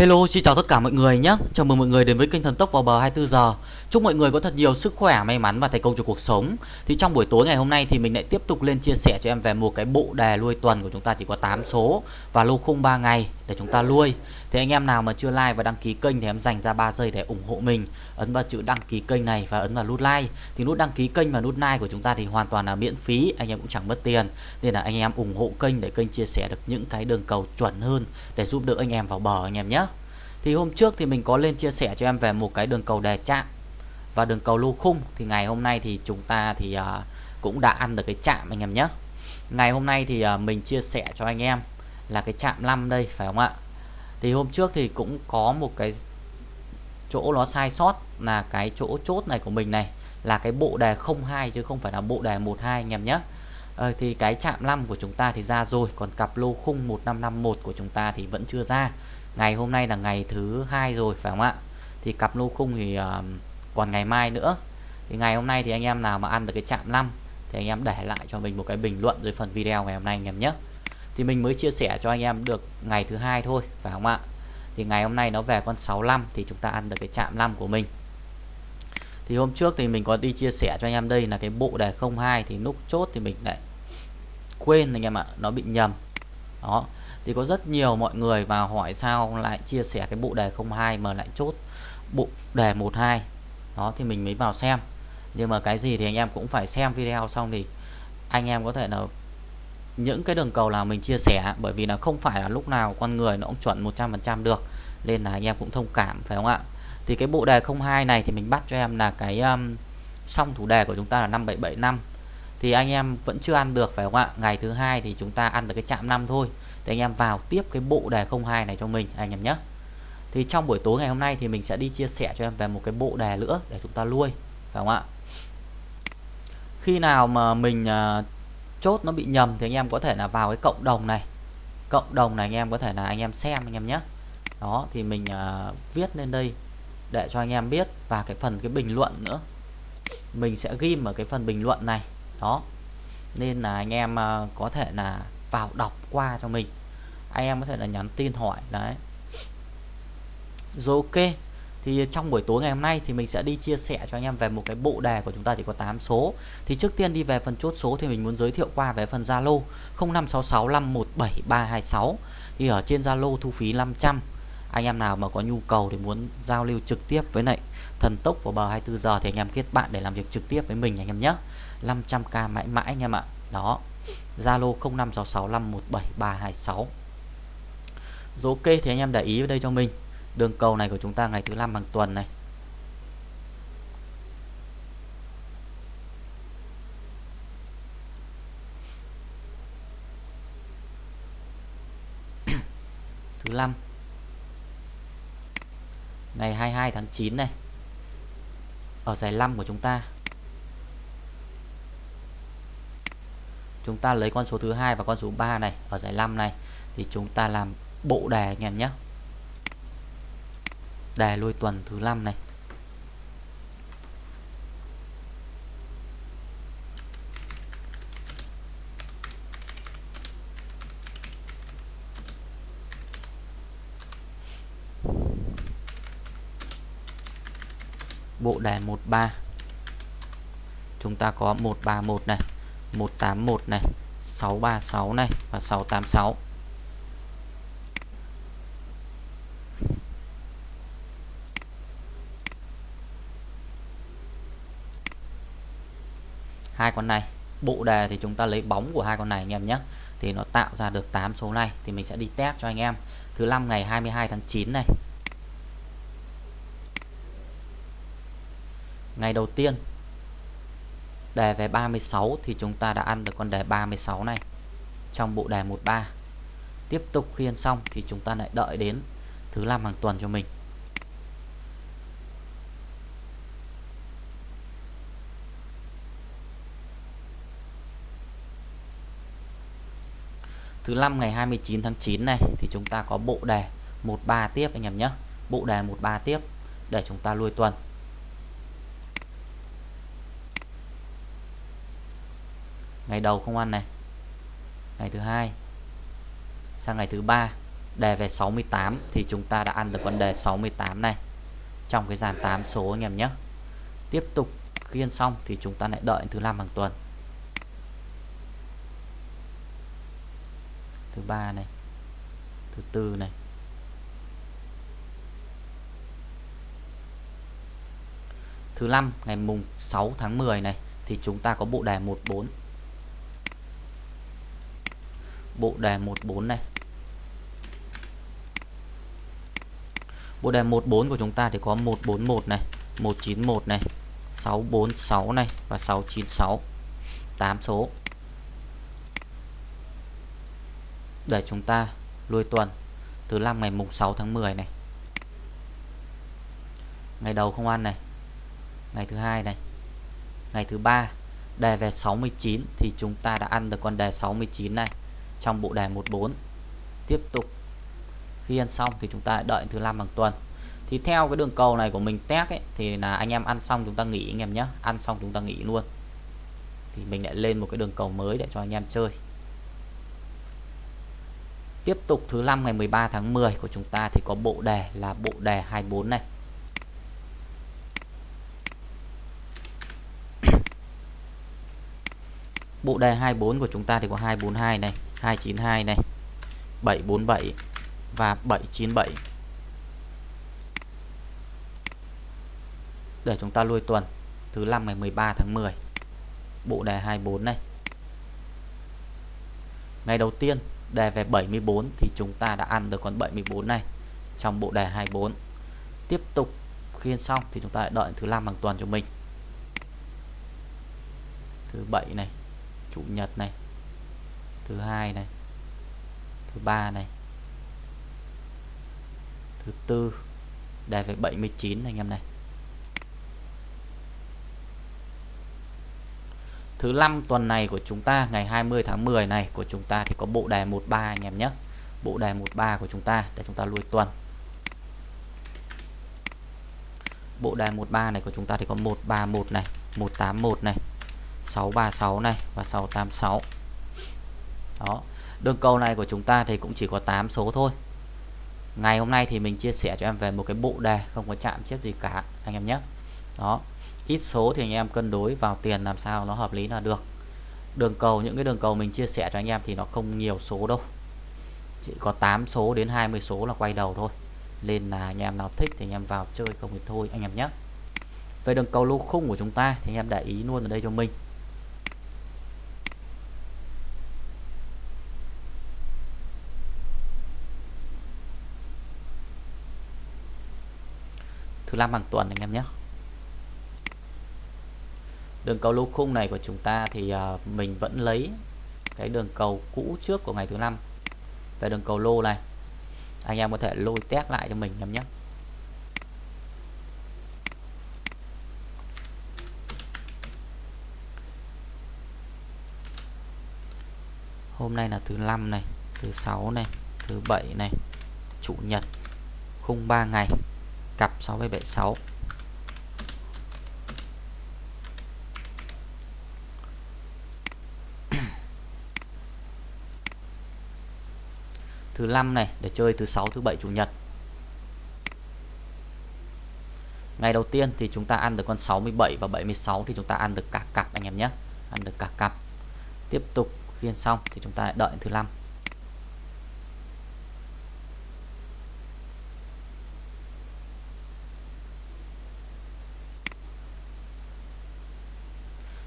Hello, xin chào tất cả mọi người nhé. Chào mừng mọi người đến với kênh Thần Tốc vào bờ 24 giờ. Chúc mọi người có thật nhiều sức khỏe, may mắn và thành công trong cuộc sống. Thì trong buổi tối ngày hôm nay thì mình lại tiếp tục lên chia sẻ cho em về một cái bộ đề nuôi tuần của chúng ta chỉ có 8 số và lô khung 3 ngày để chúng ta nuôi. Thì anh em nào mà chưa like và đăng ký kênh thì em dành ra 3 giây để ủng hộ mình. Ấn vào chữ đăng ký kênh này và ấn vào nút like. Thì nút đăng ký kênh và nút like của chúng ta thì hoàn toàn là miễn phí, anh em cũng chẳng mất tiền. Nên là anh em ủng hộ kênh để kênh chia sẻ được những cái đường cầu chuẩn hơn để giúp đỡ anh em vào bờ anh em nhé. Thì hôm trước thì mình có lên chia sẻ cho em về một cái đường cầu đè chạm và đường cầu lô khung thì ngày hôm nay thì chúng ta thì uh, cũng đã ăn được cái chạm anh em nhé. Ngày hôm nay thì uh, mình chia sẻ cho anh em là cái chạm 5 đây phải không ạ? Thì hôm trước thì cũng có một cái chỗ nó sai sót là cái chỗ chốt này của mình này là cái bộ đề 02 chứ không phải là bộ đề 12 anh em nhé. ờ, thì cái chạm 5 của chúng ta thì ra rồi còn cặp lô khung 1551 của chúng ta thì vẫn chưa ra. Ngày hôm nay là ngày thứ hai rồi phải không ạ? Thì cặp lô khung thì uh, còn ngày mai nữa. Thì ngày hôm nay thì anh em nào mà ăn được cái chạm 5 thì anh em để lại cho mình một cái bình luận dưới phần video ngày hôm nay anh em nhé thì mình mới chia sẻ cho anh em được ngày thứ hai thôi, phải không ạ? Thì ngày hôm nay nó về con 65 thì chúng ta ăn được cái chạm 5 của mình. Thì hôm trước thì mình có đi chia sẻ cho anh em đây là cái bộ đề 02 thì nút chốt thì mình lại quên anh em ạ, nó bị nhầm. Đó, thì có rất nhiều mọi người vào hỏi sao lại chia sẻ cái bộ đề 02 mà lại chốt bộ đề 12 đó, thì mình mới vào xem. Nhưng mà cái gì thì anh em cũng phải xem video xong thì anh em có thể là những cái đường cầu nào mình chia sẻ bởi vì là không phải là lúc nào con người nó cũng chuẩn 100% được nên là anh em cũng thông cảm phải không ạ? Thì cái bộ đề 02 này thì mình bắt cho em là cái um, xong thủ đề của chúng ta là 5775 thì anh em vẫn chưa ăn được phải không ạ? Ngày thứ hai thì chúng ta ăn được cái chạm 5 thôi. Thì anh em vào tiếp cái bộ đề 02 này cho mình anh em nhé. Thì trong buổi tối ngày hôm nay thì mình sẽ đi chia sẻ cho em về một cái bộ đề nữa để chúng ta nuôi phải không ạ? Khi nào mà mình uh, chốt nó bị nhầm thì anh em có thể là vào cái cộng đồng này. Cộng đồng này anh em có thể là anh em xem anh em nhé. Đó thì mình uh, viết lên đây để cho anh em biết. Và cái phần cái bình luận nữa. Mình sẽ ghim ở cái phần bình luận này. Đó. Nên là anh em uh, có thể là vào đọc qua cho mình. Anh em có thể là nhắn tin hỏi đấy. Rồi ok thì trong buổi tối ngày hôm nay thì mình sẽ đi chia sẻ cho anh em về một cái bộ đề của chúng ta chỉ có 8 số. Thì trước tiên đi về phần chốt số thì mình muốn giới thiệu qua về phần Zalo 0566517326 thì ở trên Zalo thu phí 500 anh em nào mà có nhu cầu thì muốn giao lưu trực tiếp với lại thần tốc vào bờ 24 giờ thì anh em kết bạn để làm việc trực tiếp với mình anh em nhé. 500k mãi mãi anh em ạ. Đó. Zalo 0566517326 Rồi ok thì anh em để ý ở đây cho mình. Đường cầu này của chúng ta ngày thứ năm hàng tuần này. Thứ năm. Ngày 22 tháng 9 này. Ở giải 5 của chúng ta. Chúng ta lấy con số thứ hai và con số 3 này ở giải 5 này. Thì chúng ta làm bộ đề anh em nhé đề lôi tuần thứ 5 này. Bộ đề 13 chúng ta có 131 này 181 này 636 này và 686 hai con này. Bộ đề thì chúng ta lấy bóng của hai con này anh em nhé. Thì nó tạo ra được 8 số này. Thì mình sẽ đi test cho anh em. Thứ năm ngày 22 tháng 9 này. Ngày đầu tiên, đề về 36 thì chúng ta đã ăn được con đề 36 này trong bộ đề 13 tiếp tục khi ăn xong thì chúng ta lại đợi đến thứ năm hàng tuần cho mình. Thứ năm ngày 29 tháng 9 này, thì chúng ta có bộ đề 13 tiếp anh em nhé. Bộ đề 13 tiếp để chúng ta nuôi tuần. Ngày đầu không ăn này. Ngày thứ hai sang ngày thứ ba, đề về 68 thì chúng ta đã ăn được vấn đề 68 này. Trong cái dàn 8 số anh em nhé. Tiếp tục khiên xong thì chúng ta lại đợi thứ năm hàng tuần. Thứ ba này, thứ tư này. Thứ năm, ngày mùng 6 tháng 10 này, thì chúng ta có bộ đề 14 bộ đề 14 này. Bộ đề 14 của chúng ta thì có 141 này 191 này 646 này và 696 8 số. Để chúng ta lui tuần, thứ năm ngày mùng 6 tháng 10 này. Ngày đầu không ăn này. Ngày thứ hai này. Ngày thứ ba, đề về 69 thì chúng ta đã ăn được con đề 69 này trong bộ đề 14 tiếp tục, khi ăn xong thì chúng ta đợi thứ năm bằng tuần. Thì theo cái đường cầu này của mình test ấy, thì là anh em ăn xong chúng ta nghỉ anh em nhé. Ăn xong chúng ta nghỉ luôn. Thì mình lại lên một cái đường cầu mới để cho anh em chơi tiếp tục thứ năm ngày 13 tháng 10 của chúng ta thì có bộ đề là bộ đề 24 này. Bộ đề 24 của chúng ta thì có 242 này 292 này 747 và 797 để chúng ta lui tuần, thứ năm ngày 13 tháng 10 bộ đề 24 này. Ngày đầu tiên đề về 74 thì chúng ta đã ăn được con 74 này trong bộ đề 24 tiếp tục khiên xong thì chúng ta lại đợi thứ năm bằng tuần cho mình. Thứ bảy này, chủ nhật này. Thứ hai này. Thứ ba này. Thứ tư, đề về 79 anh em này. Thứ năm tuần này của chúng ta, ngày 20 tháng 10 này của chúng ta thì có bộ đề 13 anh em nhé. Bộ đề 13 của chúng ta để chúng ta lui tuần. Bộ đề 13 này của chúng ta thì có 131 này 181 này 636 này và 686 đó đường cầu này của chúng ta thì cũng chỉ có 8 số thôi. Ngày hôm nay thì mình chia sẻ cho em về một cái bộ đề, không có chạm chiếc gì cả, anh em nhé. Đó ít số thì anh em cân đối vào tiền làm sao nó hợp lý là được. Đường cầu, những cái đường cầu mình chia sẻ cho anh em thì nó không nhiều số đâu. Chỉ có 8 số đến 20 số là quay đầu thôi. Nên là anh em nào thích thì anh em vào chơi, không thì thôi anh em nhé. Về đường cầu lô khung của chúng ta thì anh em để ý luôn ở đây cho mình. Thứ năm hàng tuần anh em nhé đường cầu lô khung này của chúng ta thì uh, mình vẫn lấy cái đường cầu cũ trước của ngày thứ năm. Về đường cầu lô này anh em có thể lôi test lại cho mình em nhé. Hôm nay là thứ năm này thứ sáu này thứ bảy này chủ nhật khung 3 ngày cặp 676 thứ năm này, để chơi thứ sáu, thứ bảy, chủ nhật. Ngày đầu tiên thì chúng ta ăn được con 67 và 76 thì chúng ta ăn được cả cặp anh em nhé. Ăn được cả cặp. Tiếp tục khiên xong thì chúng ta đợi thứ năm.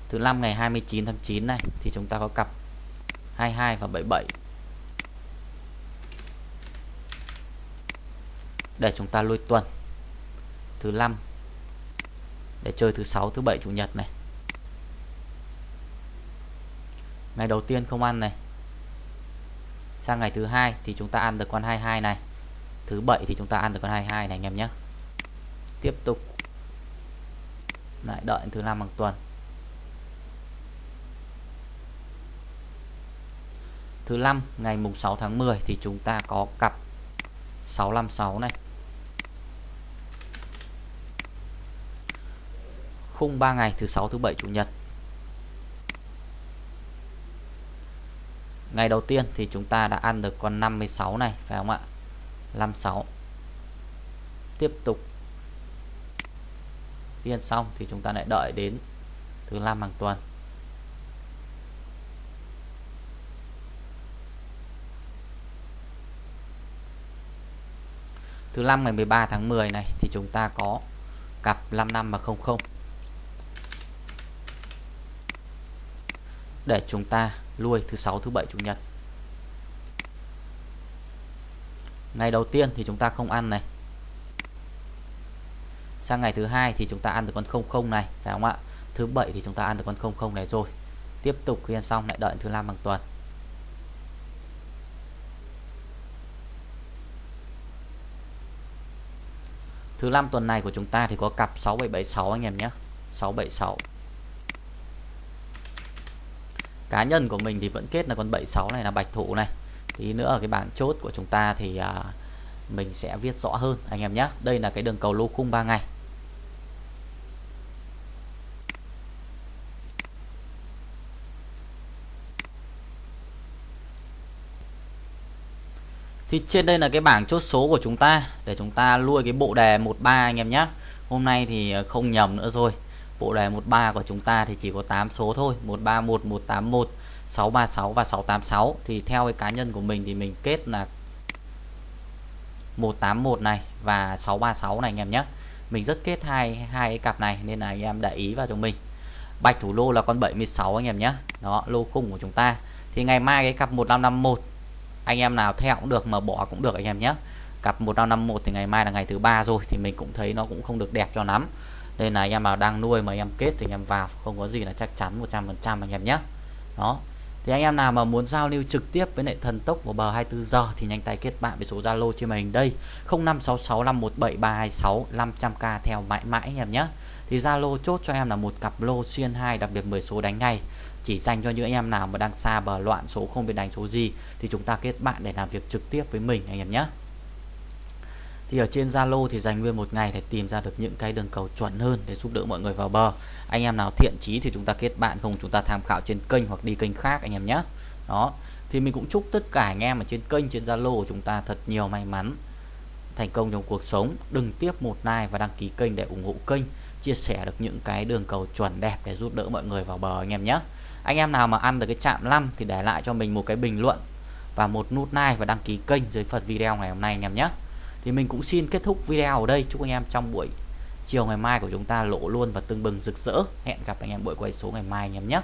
Thứ năm ngày 29 tháng 9 này thì chúng ta có cặp 22 và 77 để chúng ta lôi tuần. Thứ năm. Để chơi thứ sáu, thứ bảy, chủ nhật này. Ngày đầu tiên không ăn này. Sang ngày thứ hai thì chúng ta ăn được con 22 này. Thứ bảy thì chúng ta ăn được con 22 này anh em nhé. Tiếp tục. Lại đợi thứ năm bằng tuần. Thứ năm, ngày mùng 6 tháng 10 thì chúng ta có cặp 656 này. Khung 3 ngày thứ sáu, thứ bảy, chủ nhật. Ngày đầu tiên thì chúng ta đã ăn được con 56 này, phải không ạ? 56 tiếp tục. Phiên xong thì chúng ta lại đợi đến thứ năm hàng tuần. Thứ năm ngày 13 tháng 10 này thì chúng ta có cặp 55 và 00 để chúng ta nuôi thứ sáu, thứ bảy, chủ nhật. Ngày đầu tiên thì chúng ta không ăn này. Sang ngày thứ hai thì chúng ta ăn được con 00 này, phải không ạ? Thứ bảy thì chúng ta ăn được con 00 này rồi. Tiếp tục khi ăn xong lại đợi thứ năm bằng tuần. Thứ năm tuần này của chúng ta thì có cặp 6776 anh em nhé. 676 Cá nhân của mình thì vẫn kết là con 76 này là bạch thủ này Tí nữa ở cái bảng chốt của chúng ta thì à, mình sẽ viết rõ hơn anh em nhé Đây là cái đường cầu lô khung 3 ngày Thì trên đây là cái bảng chốt số của chúng ta để chúng ta lui cái bộ đề 13 anh em nhé. Hôm nay thì à, không nhầm nữa rồi. Bộ đề 13 của chúng ta thì chỉ có 8 số thôi, 131, 181, 636 và 686 thì theo cái cá nhân của mình thì mình kết là 181 này và 636 này anh em nhé. Mình rất kết hai hai cái cặp này nên là anh em để ý vào cho mình. Bạch thủ lô là con 76 anh em nhé. Đó, lô khung của chúng ta. Thì ngày mai cái cặp 1551 anh em nào theo cũng được mà bỏ cũng được anh em nhé cặp 1551 thì ngày mai là ngày thứ ba rồi thì mình cũng thấy nó cũng không được đẹp cho lắm đây là anh em nào đang nuôi mà anh em kết thì anh em vào, không có gì là chắc chắn 100% anh em nhé. Đó. Thì anh em nào mà muốn giao lưu trực tiếp với lại thần tốc vào bờ 24 giờ thì nhanh tay kết bạn với số Zalo trên màn hình đây 0566517326 500k theo mãi mãi anh em nhé. Thì Zalo chốt cho em là một cặp lô xuyên 2 đặc biệt 10 số đánh ngay. Chỉ dành cho những anh em nào mà đang xa bờ loạn số, không biết đánh số gì thì chúng ta kết bạn để làm việc trực tiếp với mình anh em nhé thì ở trên Zalo thì dành nguyên một ngày để tìm ra được những cái đường cầu chuẩn hơn để giúp đỡ mọi người vào bờ. Anh em nào thiện chí thì chúng ta kết bạn, không chúng ta tham khảo trên kênh hoặc đi kênh khác anh em nhé. Đó. Thì mình cũng chúc tất cả anh em ở trên kênh, trên Zalo của chúng ta thật nhiều may mắn, thành công trong cuộc sống. Đừng tiếp một like và đăng ký kênh để ủng hộ kênh, chia sẻ được những cái đường cầu chuẩn đẹp để giúp đỡ mọi người vào bờ anh em nhé. Anh em nào mà ăn được cái chạm 5 thì để lại cho mình một cái bình luận và một nút like và đăng ký kênh dưới phần video ngày hôm nay anh em nhé thì mình cũng xin kết thúc video ở đây. Chúc anh em trong buổi chiều ngày mai của chúng ta lộ luôn và tưng bừng rực rỡ. Hẹn gặp anh em buổi quay số ngày mai anh em nhé.